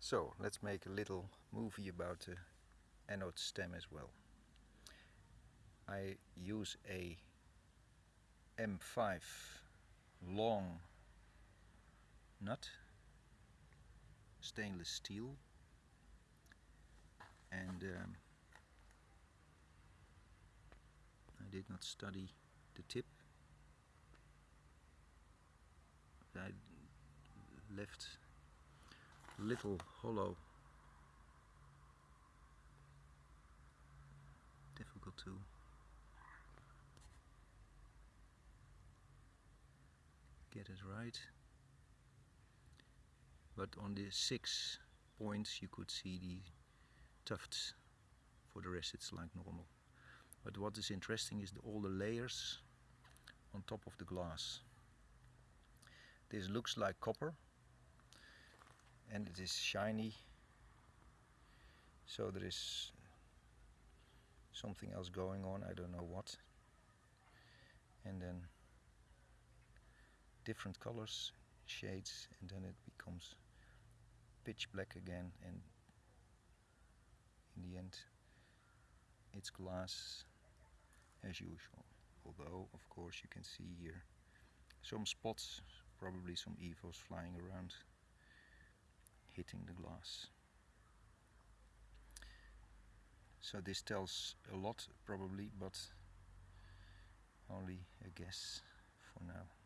So let's make a little movie about the anode stem as well. I use a M5 long nut, stainless steel and um, I did not study the tip. I left little hollow. Difficult to get it right. But on the six points you could see the tufts. For the rest it's like normal. But what is interesting is the, all the layers on top of the glass. This looks like copper and it is shiny. So there is something else going on I don't know what. And then different colors shades and then it becomes pitch black again and in the end it's glass as usual. Although of course you can see here some spots probably some EVOs flying around hitting the glass. So this tells a lot probably, but only a guess for now.